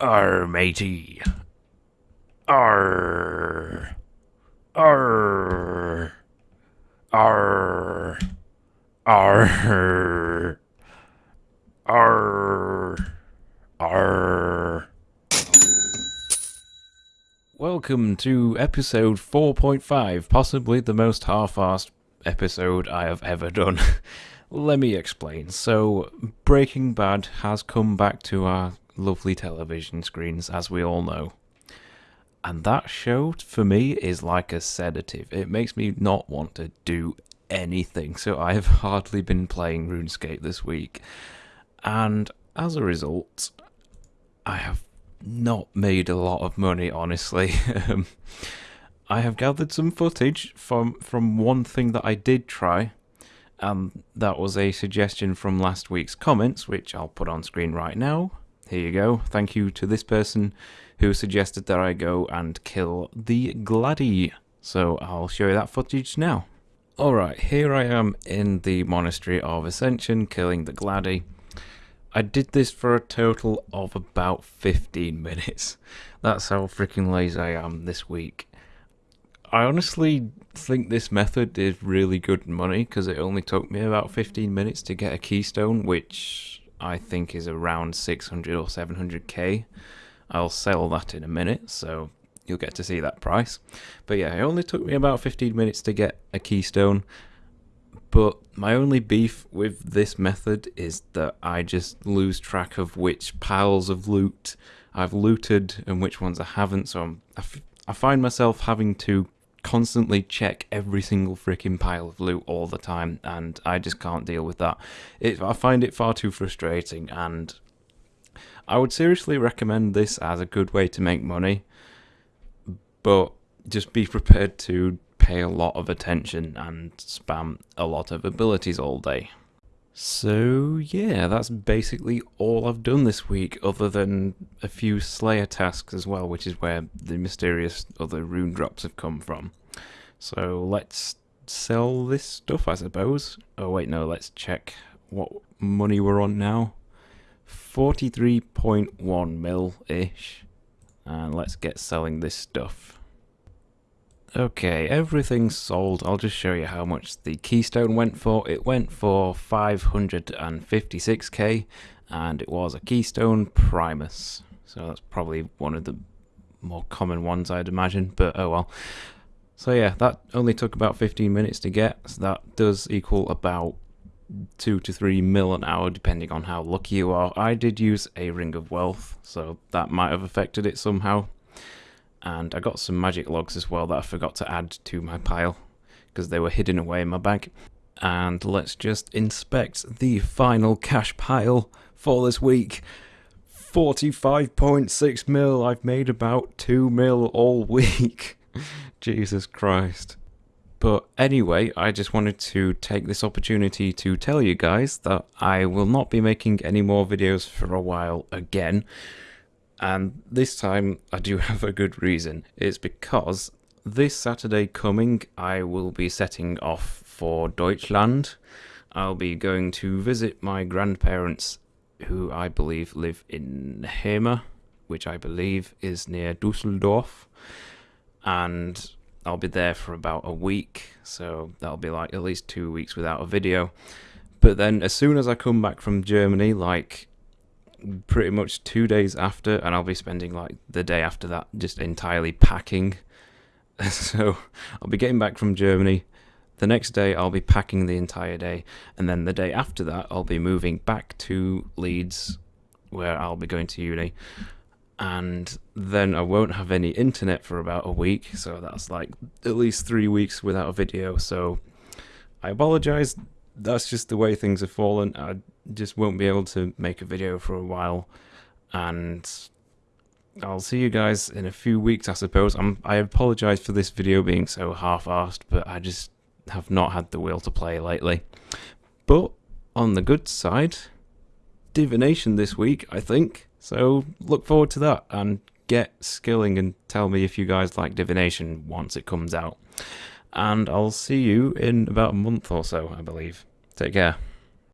Arr, matey. Arr. Arr. Arr. Arr. Arr. Arr. Welcome to episode 4.5, possibly the most half-assed episode I have ever done. Let me explain. So, Breaking Bad has come back to our lovely television screens, as we all know. And that show, for me, is like a sedative. It makes me not want to do anything. So, I have hardly been playing RuneScape this week. And as a result, I have not made a lot of money, honestly. I have gathered some footage from from one thing that I did try, and that was a suggestion from last week's comments, which I'll put on screen right now. Here you go. Thank you to this person who suggested that I go and kill the Gladdy. So I'll show you that footage now. Alright, here I am in the Monastery of Ascension killing the Gladdy. I did this for a total of about 15 minutes. That's how freaking lazy I am this week. I honestly think this method is really good money because it only took me about 15 minutes to get a keystone, which I think is around 600 or 700k. I'll sell that in a minute, so you'll get to see that price. But yeah, it only took me about 15 minutes to get a keystone, but my only beef with this method is that I just lose track of which piles of loot I've looted and which ones I haven't. So I'm, I, I find myself having to constantly check every single freaking pile of loot all the time, and I just can't deal with that. It, I find it far too frustrating, and I would seriously recommend this as a good way to make money, but just be prepared to pay a lot of attention and spam a lot of abilities all day. So, yeah, that's basically all I've done this week, other than a few Slayer tasks as well, which is where the mysterious other rune drops have come from. So, let's sell this stuff, I suppose. Oh, wait, no, let's check what money we're on now. 43.1 mil ish. And let's get selling this stuff. Okay, everything's sold. I'll just show you how much the keystone went for. It went for 556k and it was a keystone primus. So that's probably one of the more common ones I'd imagine, but oh well. So yeah, that only took about 15 minutes to get. So that does equal about 2 to 3 mil an hour depending on how lucky you are. I did use a ring of wealth, so that might have affected it somehow and I got some magic logs as well that I forgot to add to my pile because they were hidden away in my bag. And let's just inspect the final cash pile for this week. 45.6 mil. I've made about 2 mil all week. Jesus Christ. But anyway, I just wanted to take this opportunity to tell you guys that I will not be making any more videos for a while again. And this time I do have a good reason. It's because this Saturday coming I will be setting off for Deutschland. I'll be going to visit my grandparents who I believe live in Hema, which I believe is near Dusseldorf. And I'll be there for about a week, so that'll be like at least two weeks without a video. But then as soon as I come back from Germany, like pretty much two days after, and I'll be spending like the day after that just entirely packing. so I'll be getting back from Germany. The next day I'll be packing the entire day, and then the day after that I'll be moving back to Leeds, where I'll be going to uni. And then I won't have any internet for about a week, so that's like at least three weeks without a video. So I apologize. That's just the way things have fallen. I just won't be able to make a video for a while, and I'll see you guys in a few weeks, I suppose. I'm, I apologize for this video being so half-assed, but I just have not had the will to play lately. But on the good side, divination this week, I think. So look forward to that and get skilling and tell me if you guys like divination once it comes out. And I'll see you in about a month or so, I believe. Take care.